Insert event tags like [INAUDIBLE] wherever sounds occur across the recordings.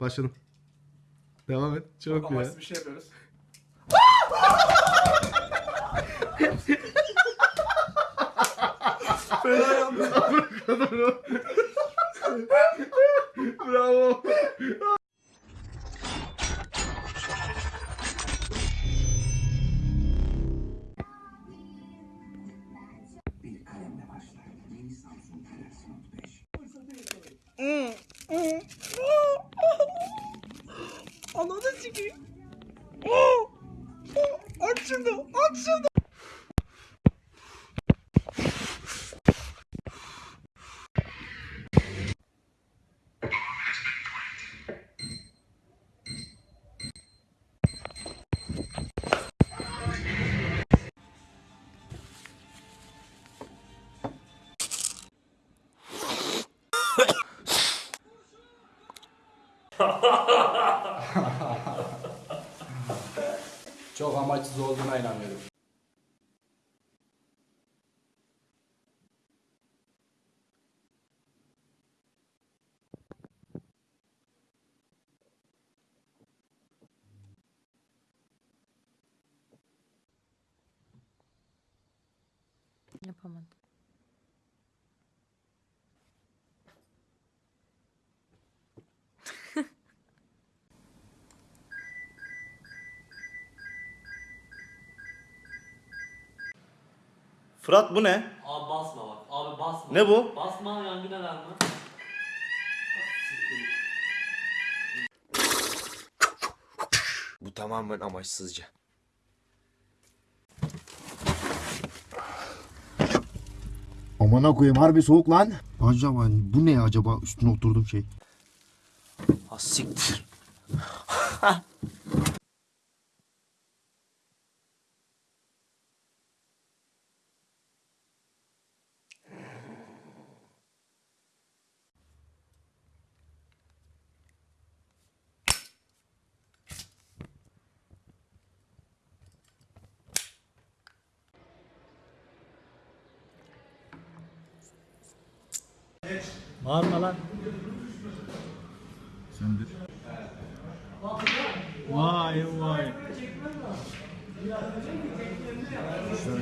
Başladım. Devam et. Çok ya. Amaçlı bir şey yapıyoruz. Fena yandı. Bravo. [LAUGHS] Ananı sikeyim. Aç şunu, aç şunu. Çok amaçsız olduğuna inanıyorum. Yapamadım. Fırat bu ne? Abi basma bak. Abi basma. Ne bu? Basma yangın alarmı. Bu tamamen amaçsızca. Amına koyayım harbi soğuk lan. Acaba bu ne acaba üstüne oturdum şey. Ha siktir. [LAUGHS] Bağırma lan. Vay vay. Son.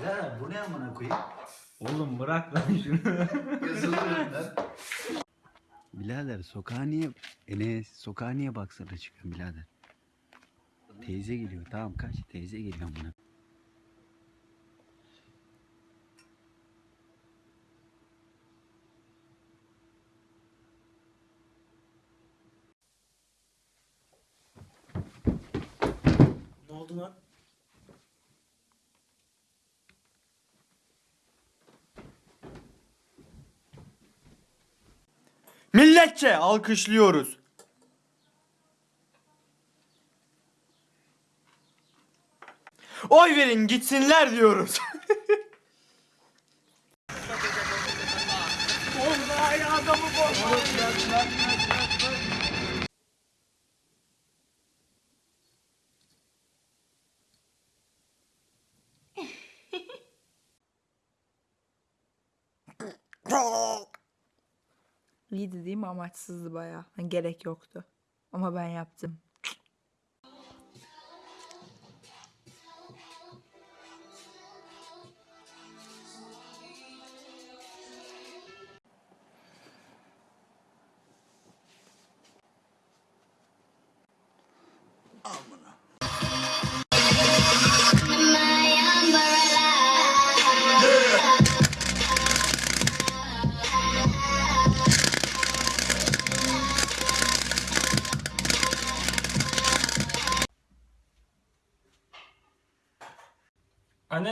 Birader bu ne amına koyayım? Oğlum bırak lan şunu. [LAUGHS] Birader sokağa niye Enes sokağa niye baksana çıkıyorsun birader? Teyze geliyor tamam kaç teyze geliyor amına. ne oldu lan? Milletçe alkışlıyoruz. Oy verin gitsinler diyoruz. [LAUGHS] İyiydi değil mi? Amaçsızdı bayağı. Hani gerek yoktu. Ama ben yaptım.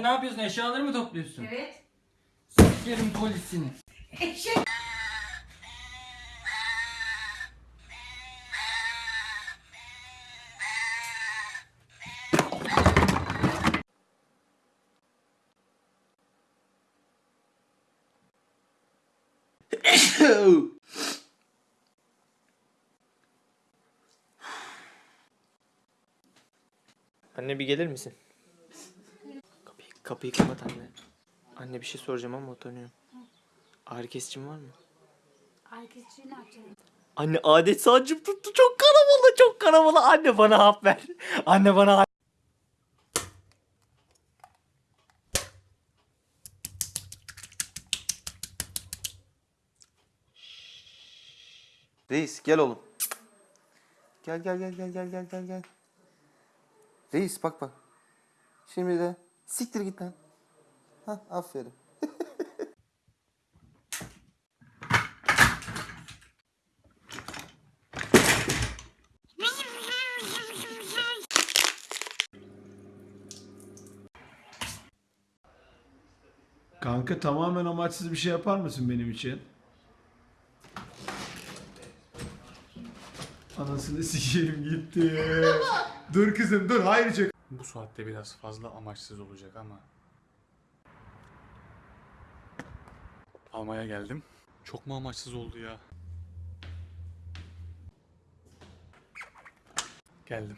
Ne yapıyorsun? Eşyaları mı topluyorsun? Evet. Sikerim polisini. Anne bir gelir misin? Kapıyı, kapat anne. Anne bir şey soracağım ama utanıyorum. Ağrı kesicin var mı? Arkadaşını ne yapacaksın? Anne adet sancım tuttu. Çok karabalı, çok karabalı. Anne bana hap ver. Anne bana hap Reis gel oğlum. Gel gel gel gel gel gel gel. Reis bak bak. Şimdi de siktir git lan. Hah aferin. Kanka tamamen amaçsız bir şey yapar mısın benim için? Anasını [LAUGHS] sikeyim gitti. dur kızım dur hayır çek. Bu saatte biraz fazla amaçsız olacak ama. Almaya geldim. Çok mu amaçsız oldu ya? Geldim.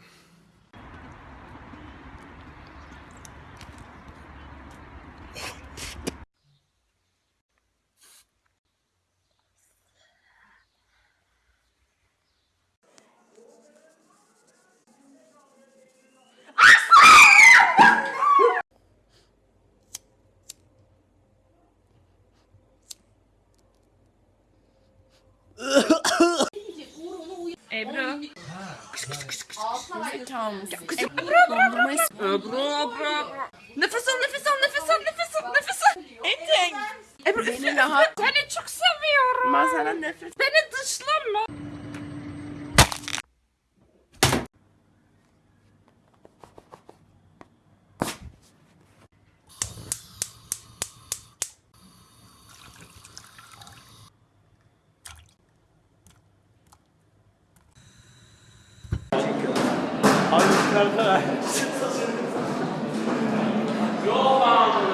Rahat. Seni çok seviyorum. Ben nefes. Beni dışlama. [LAUGHS] İşte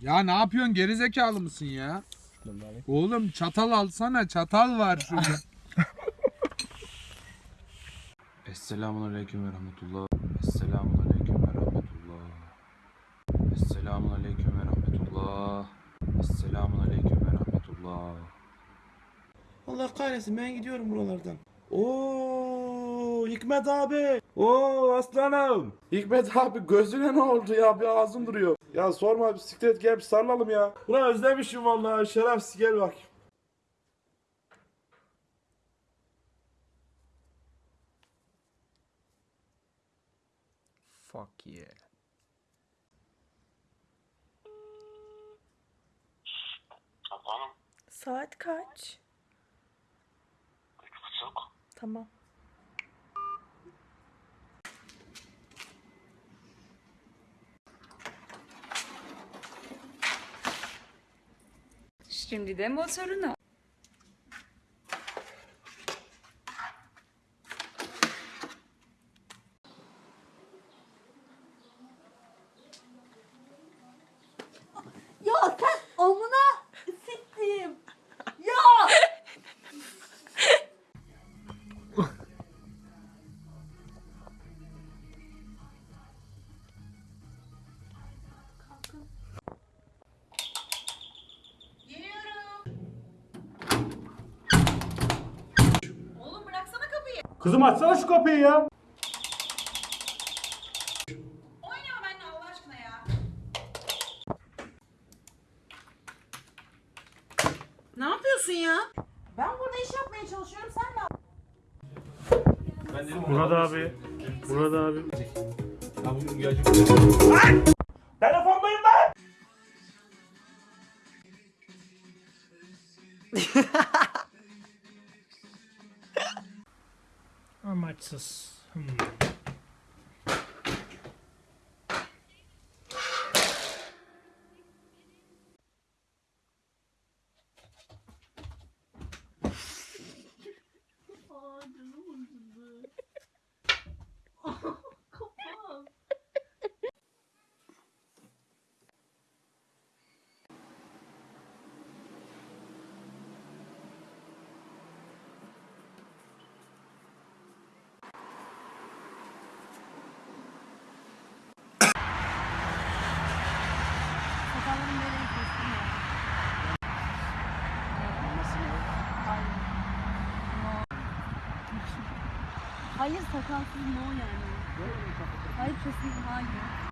Ya ne yapıyorsun gerizekalı mısın ya? Oğlum çatal alsana çatal var şurada. [LAUGHS] Esselamun aleyküm ve rahmetullah. Esselamun aleyküm ve rahmetullah. Esselamun aleyküm ve rahmetullah. Esselamun aleyküm ve rahmetullah. Allah kahretsin ben gidiyorum buralardan. Oo Hikmet abi. Oo aslanım. Hikmet abi gözüne ne oldu ya? Bir ağzım duruyor. Ya sorma bisiklet gel bir sarılalım ya. Ulan özlemişim vallahi şerefsiz gel bak. Fuck yeah. Saat kaç? Tamam. Şimdi de motorunu. Kızım açsana şu kapıyı ya. Oynama benimle Allah aşkına ya. Ne yapıyorsun ya? Ben burada iş yapmaya çalışıyorum sen ne Murat abi. Murat abi. Amaçsız. Hmm. Sakallarım böyle kestim ya. Hayır. No. Hayır sakalsız no yani. Hayır kesin hayır.